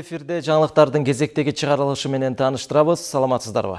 Эфирде жаңылыктардын кезектеги чыгарылышы менен тааныштырабыз. Саламатсыздарбы?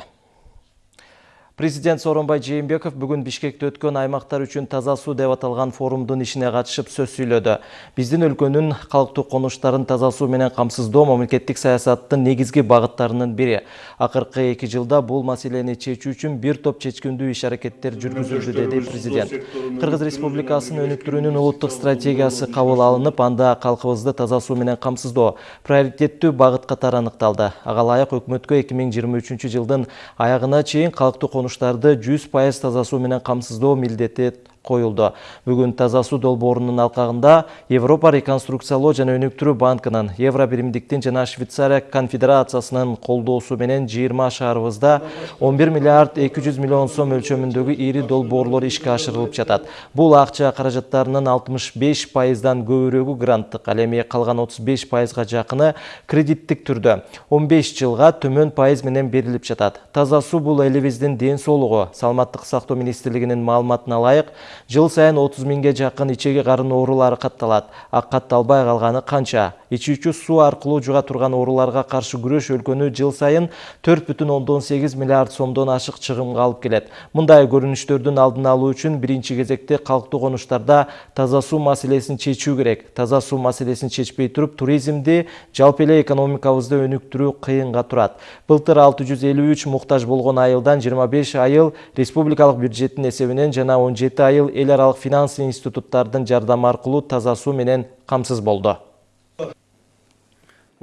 Президент Сооронбай Жээнбеков бүгүн Бишкекте өткөн аймактар үчүн таза суу деп аталган форумдун ишине катышып сөз сүйлөдү. Биздин өлкөнүн калктуу конуштарын таза суу менен камсыздоо мамлекеттик саясаттын негизги багыттарынын бири. Акыркы 2 жылда бул маселени чечүү үчүн бир топ чечкиндүү иш аракеттер жүргүзүлдү деди президент. Кыргыз Республикасынын өнүктүрүүнүн улуттук стратегиясы кабыл алынып, анда калкыбызды таза суу менен камсыздоо приоритеттүү багыт катары аныкталды. Ага ылайык өкмөткө 2023 жылдын аягына чейин калктуу конуштарды 100% таза суу менен камсыздоо милдети коюлду бүгүн таза суу долбоорунун алкагында европа реконструкциялоо жана өнүктүрүү банкынын евро биримдиктин жана швейцария конфедерациясынын колдоосу менен жыйырма шаарыбызда он бир миллиард эки жүз миллион сом өлчөмүндөгү ири долбоорлор ишке ашырылып жатат бул акча каражаттарынын алтымыш беш пайыздан көбүрөгү гранттык ал эми калган отуз беш пайызга жакыны кредиттик түрдө он беш жылга төмөн пайыз менен берилип жатат таза суу бул элибиздин ден соолугу саламаттык сактоо министрлигинин маалыматына ылайык жыл сайын 30 миңге жакын ичеги карын оорулары катталат. А катталбай калганы канча ичүүчү суу аркылуу жуга турган ооруларга каршы күрөш өлкөнү жыл сайын 4,8 миллиард сомдон ашык чыгымга алып келет. Мындай көрүнүштөрдүн алдын алуу үчүн биринчи кезекте калктуу конуштарда таза суу маселесин чечүү керек. Таза суу маселесин чечпей туруп туризмди жалпы эле экономикабызды өнүктүрүү кыйынга турат. Былтыр 653 муктаж болгон айылдан 25 айыл республикалык бюджеттин эсебинен жана 17 айыл эл аралык финанс институттардын жардамы аркылуу таза суу менен камсыз болду.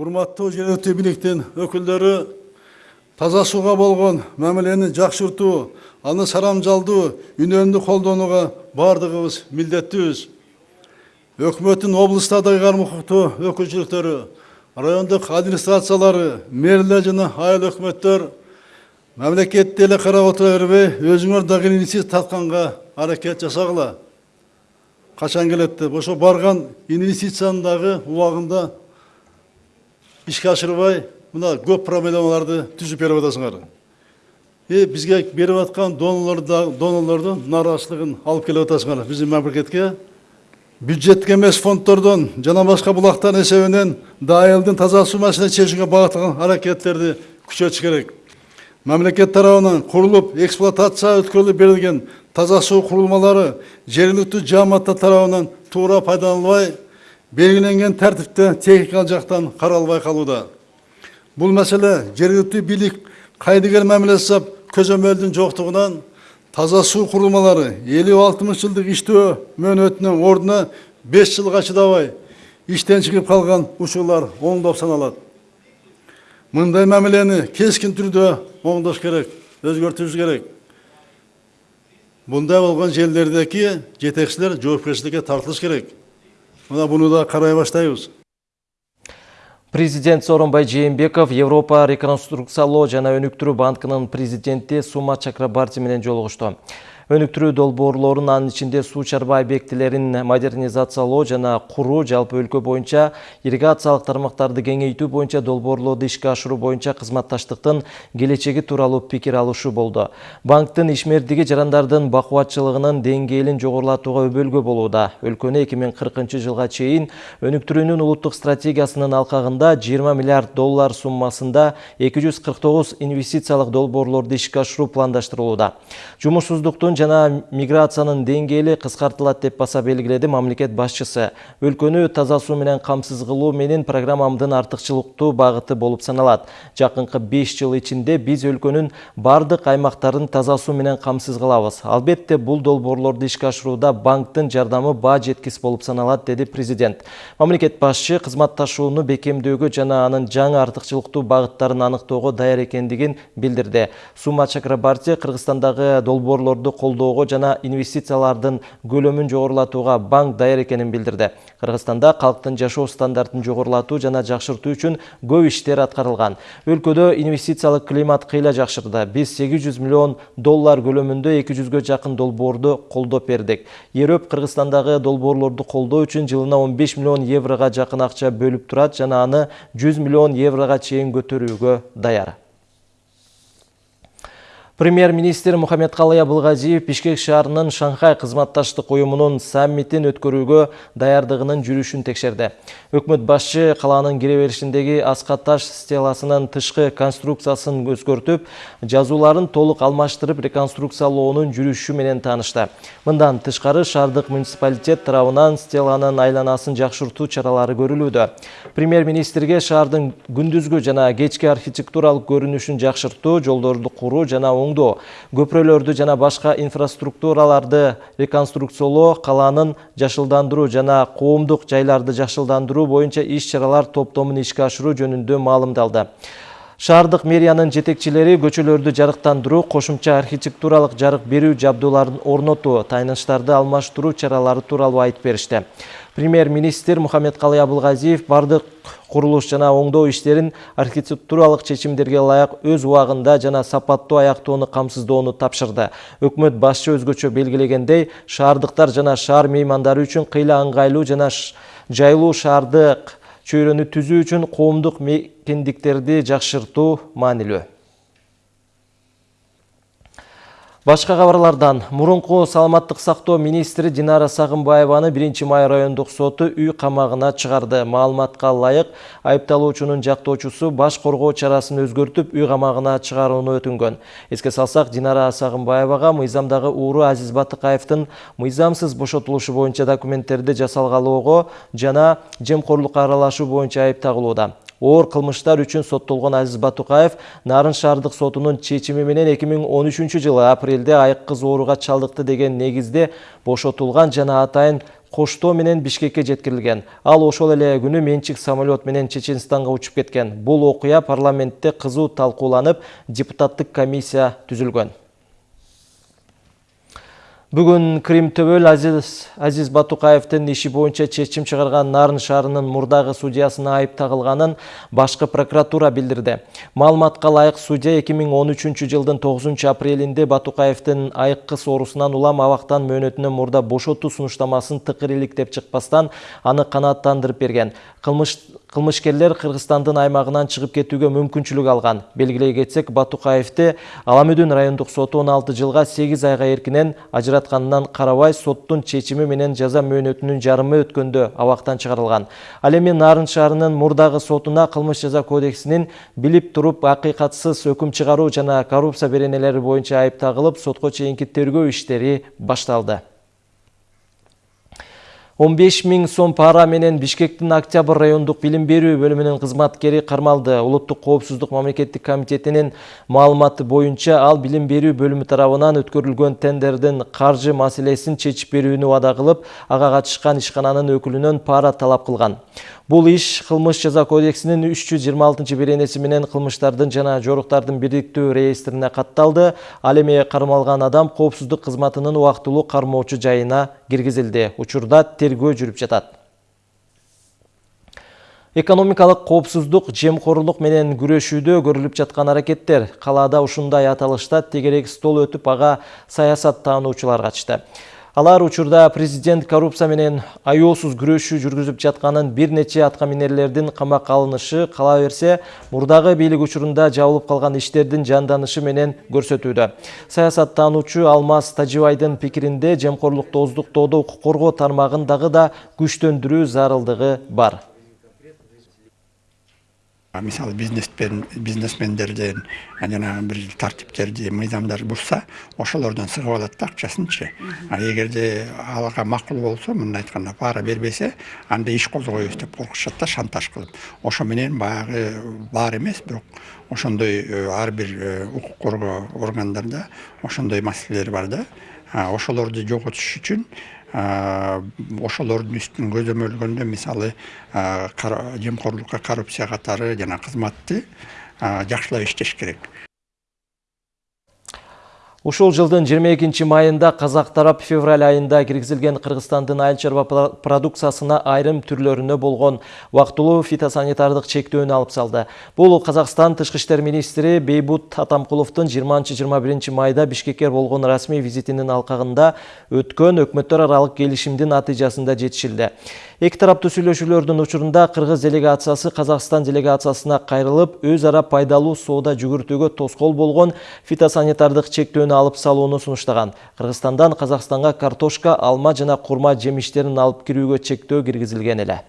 Урматтуу жергиликтүү бийликтин өкүлдөрү таза сууга болгон мамилени жакшыртуу аны сарамжалдуу үнөмдүү колдонууга баардыгыбыз милдеттүүбүз өкмөттүн облустардагы карма укуктуу өкүлчүлүктөрү райондук администрациялары мэрлер жана айыл өкмөттөр мамлекетти эле карап отура бербей өзүңөр дагы инициатива тартканга аракет жасагыла качан келет деп ошо барган инвестицияны дагы убагында ишке ашырбай мына көп проблемаларды түзүп берип атасыңар и бизге берип аткан донорлордун нааразычылыгын алып келип атасыңар биздин мамлекетке бюджеттик эмес фонддордон жана башка булактардын эсебинен айылдын таза суу маселесин чечүүгө багытталган аракеттерди күчөтүш керек мамлекет тарабынан курулуп эксплуатация өткөрүлүп берилген таза суу курулмалары жергиликтүү жааматтар тарабынан туура пайдаланылбай белгиленген тартипте техникалык жактан каралбай калууда бул маселе жергиликтүү бийлик кайдыгер мамиле жасап көзөмөлдүн жоктугунан таза суу курулмалары элүү алтымыш жылдык иштөө мөөнөтүнүн ордуна беш жылга чыдабай иштен чыгып калган учурлар оңдоп саналат мындай мамилени кескин түрдө оңдош керек өзгөртүш керек. Мындай болгон жерлердеги жетекчилер жоопкерчиликке тартылыш керек. Мына буну да карай баштайбыз Президент Сооронбай Жээнбеков Европа реконструкциялоо жана өнүктүрүү банкынын президенти Сума Чакрабарти менен жолугушту өнүктүрүү долбоорлорун анын ичинде суу чарба объектилерин модернизациялоо жана куруу жалпы өлкө боюнча ирригациялык тармактарды кеңейтүү боюнча долбоорлорду ишке ашыруу боюнча кызматташтыктын келечеги тууралуу пикир алышуу болду. Банктын ишмердиги жарандардын бакубатчылыгынын деңгээлин жогорулатууга өбөлгө болууда. Өлкөнү эки миң кыркынчы жылга чейин өнүктүрүүнүн улуттук стратегиясынын алкагында жыйырма миллиард доллар суммасында эки жүз кырк тогуз инвестициялык долбоорлорду ишке ашыруу пландаштырылууда. Жумушсуздуктун жана миграциянын деңгээли кыскартылат деп баса белгиледи мамлекет башчысы өлкөнү таза суу менен камсыз кылуу менин программамдын артыкчылыктуу багыты болуп саналат жакынкы беш жыл ичинде биз өлкөнүн бардык аймактарын таза суу менен камсыз кылабыз албетте бул долбоорлорду ишке ашырууда банктын жардамы баа жеткис болуп саналат деди президент. Мамлекет башчы кызматташууну бекемдөөгө жана анын жаңы артыкчылыктуу багыттарын аныктоого даяр экендигин билдирди сума чакрабарти кыргызстандагы долбоорлорду колдоого жана инвестициялардын көлөмүн жогорулатууга банк даяр экенин билдирди кыргызстанда калктын жашоо стандартын жогорулатуу жана жакшыртуу үчүн көп иштер аткарылган өлкөдө инвестициялык климат кыйла жакшырды сегиз жүз миллион доллар көлөмүндө эки жүзгө жакын долбоорду колдоп бердик ерөөп кыргызстандагы долбоорлорду колдоо үчүн жылына он беш миллион еврога жакын акча бөлүп турат жана аны жүз миллион еврога чейин көтөрүүгө даяр. Премьер-министр Мухаммедкалый Абылгазиев Бишкек шаарынын Шанхай кызматташтык уюмунун саммитин өткөрүүгө даярдыгынын жүрүшүн текшерди. Өкмөт башчы калаанын кире беришиндеги аска таш стеласынын тышкы конструкциясын өзгөртүп, жазууларын толук алмаштырып реконструкциялоонун жүрүшү менен таанышты. Мындан тышкары шаардык муниципалитет тарабынан стеланын айланасын жакшыртуу чаралары көрүлүүдө. Премьер-министрге шаардын күндүзгү жана кечки архитектуралык көрүнүшүн жакшыртуу, жолдорду куруу жана оңдоо көпүрөлөрдү жана башка инфраструктураларды реконструкциялоо калаанын жашылдандыруу жана коомдук жайларды жакшылдандыруу боюнча иш чаралар топтомун ишке ашыруу жөнүндө маалымдалды. Шаардык мэриянын жетекчилери көчөлөрдү жарыктандыруу кошумча архитектуралык жарык берүү жабдууларын орнотуу тайныштарды алмаштыруу чаралары тууралуу айтып беришти премьер-министр Мухаммедкалый Абылгазиев бардык курулуш жана оңдоо иштерин архитектуралык чечимдерге ылайык өз убагында жана сапаттуу аяктоону камсыздоону тапшырды. Өкмөт башчы өзгөчө белгилегендей, шаардыктар жана шаар меймандары үчүн кыйла ыңгайлуу жана жайлуу шаардык чөйрөнү түзүү үчүн коомдук мекендиктерди жакшыртуу маанилүү. Башка кабарлардан мурунку саламаттык сактоо министри Динара Сагынбаеваны 1 май райондук соту үй камагына чыгарды. Маалыматка ылайык, айыпталуучунун жактоочусу баш коргоо чарасын өзгөртүп үй камагына чыгарууну өтүнгөн. Эске салсак, Динара Сагынбаевага мыйзамдагы ууру Азиз Батыкаевдин мыйзамсыз бошотулушу боюнча документтерди жасалгалоого жана жемкорлукка аралашуу боюнча айып тагылууда. Оор кылмыштар үчүн соттолгон Азиз Батукаев Нарын шаардык сотунун чечими менен 2013 жылы апрелде айыккыз ооруга чалдыкты деген негизде бошотулган жана атайын коштоо менен Бишкекке жеткирилген. Ал ошол эле күнү менчик самолет менен Чеченстанга учуп кеткен. Бул окуя парламентте кызуу талкууланып, депутаттык комиссия түзүлгөн. Бүгін Крим Төбөл Азиз, Азиз Батукаевтың иши боюнча чечим чыгарган Нарын шаарынын мурдагы судьясына айып тагылганын башкы прокуратура билдирди. Маалыматка ылайык судья 2013 жылдын 9 апрелинде Батукаевдин айыккы соорусунан улам абактан мөөнөтүнөн мурда бошотуу сунуштамасын тыкыр иликтеп чыкпастан аны канааттандырып берген. Кылмыш кылмышкерлер Кыргызстандын аймагынан чыгып кетүүгө мүмкүнчүлүк алган. Белгилей кетсек, Батукаевди Аламүдүн райондук соту 16 жылга 8 айга эркинен ажыратканынан карабай соттун чечими менен жаза мөөнөтүнүн жарымы өткөндө абактан чыгарылган. Ал эми Нарын шаарынын мурдагы сотуна кылмыш жаза кодексинин билип туруп акыйкатсыз өкүм чыгаруу жана коррупция беренелери боюнча айып тагылып, сотко чейинки тергөө иштери башталды. 15 миң сом пара менен Бишкектин Октябрь райондук билим берүү бөлүмүнүн кызматкери кармалды. Улуттук коопсуздук мамлекеттик комитетинин маалыматы боюнча ал билим берүү бөлүмү тарабынан өткөрүлгөн тендердин каржы маселесин чечип берүүнү убада кылып, ага катышкан ишкананын өкүлүнөн пара талап кылган. Бул иш кылмыш жаза кодексинин 326 беренеси менен кылмыштардын жана жоруктардын бирдиктүү реестрине катталды. Ал эми кармалган адам коопсуздук кызматынын убактылуу кармоочу жайына киргизилди. Учурда тергөө жүрүп жатат. Экономикалык коопсуздук, жемкорлук менен күрөшүүдө көрүлүп жаткан аракеттер калаада ушундай аталышта тегерек стол өтүп ага саясат таануучулар катышты. Алар учурда президент коррупция менен аеосуз күрөшүү жүргүзүп жатканын бир нече аткаминерлердин камакка алынышы кала берсе, мурдагы бийлик учурунда жабылып калган иштердин жанданышы менен көрсөтүүдө. Саясаттануучу Алмаз Тажибайдын пикиринде жемкорлукту оздуктоодо укук коргоо тармагын дагы да күчтөндүрүү зарылдыгы бар мисалы бизнеспен бизнесмендерден жанагы бир тартиптерди мыйзамдар бузса ошолордон сыгып алат да акчасынчы. Эгерде алга макул болсо мындай айтканда пара бербесе анда иш козгойбуз деп коркушат да шантаж кылып. Ошо менен баягы бар эмес бирок ошондой ар бир укук коргоо органдарда ошондой маселелер бар да. Ошолорду жоготуш үчүн ошолордун үстүн көзөмөлгөндө мисалы жемкорлукка коррупция катары жана кызматты жакшылап иштеш керек Ушул жылдын 22 майында казак тарап февраль айында киргизилген Кыргызстандын айыл чарба продукциясына айрым түрлөрүнө болгон вактылуу фитосанитардык чектөөнү алып салды. Бул Казакстан тышкы иштер министри Бейбут Атамкуловдун 20-21 майда Бишкекке болгон расмий визитинин алкагында өткөн өкмөттөр аралык келишимдин натыйжасында жетишилди. Эки тараптуу сүйлөшүүлөрдүн учурунда кыргыз делегациясы Казакстан делегациясына кайрылып, өз ара пайдалуу соода жүгүртүүгө тоскоол болгон фитосанитардык чектөөнү алып салууну сунуштаган. Кыргызстандан Казакстанга картошка, алма жана курма жемиштерин алып кирүүгө чектөө киргизилген эле.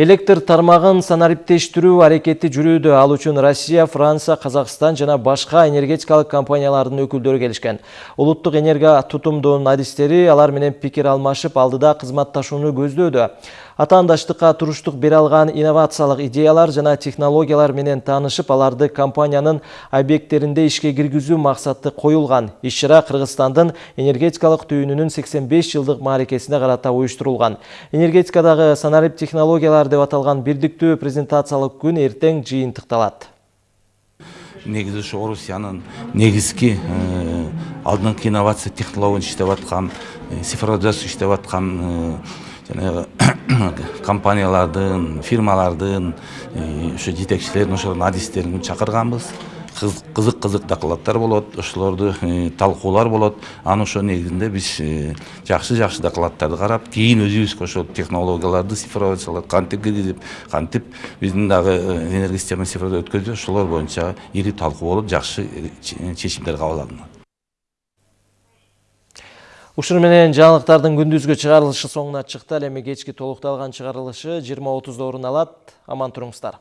Электр тармагын санариптештирүү аракети жүрүүдө. Ал үчүн Россия, Франция, Казакстан жана башка энергетикалык компаниялардын өкүлдөрү келишкен. Улуттук энергия тутумдун адистери алар менен пикир алмашып, алдыда кызматташууну көздөөдө. Атаандаштыкка туруштук бере алган инновациялык идеялар жана технологиялар менен таанышып, аларды компаниянын объекттеринде ишке киргизүү максаты коюлган. Иш-чара Кыргызстандын энергетикалык түйүнүнүн 85 жылдык мааракесине карата уюштурулган. Энергетикадагы санарип технологиялар деп аталган бирдиктүү презентациялык күн эртең жыйынтыкталат. негизи ушу орусиянын негизги алдыңкы инновация технологияны иштеп аткан цифровизация иштеп аткан жанагы компаниялардын фирмалардын ушу жетекчилерин ошолордун адистерин чакырганбыз кызык кызык докладдар болот ошолорду талкуулар болот анан ошонун негизинде биз жакшы жакшы докладдарды карап кийин өзүбүзгө ошол технологияларды цифровизациялап кантип киргизип кантип биздин дагы энергосистеманы цифровдо өткөзүп ошолор боюнча ири талкуу болуп жакшы чечимдер кабыл алынат Ушуну менен жаңылыктардын күндүзгү чыгарылышы соңуна чыкты. Ал эми кечки толукталган чыгарылышы 20:30 орун алат. Аман туруңуздар.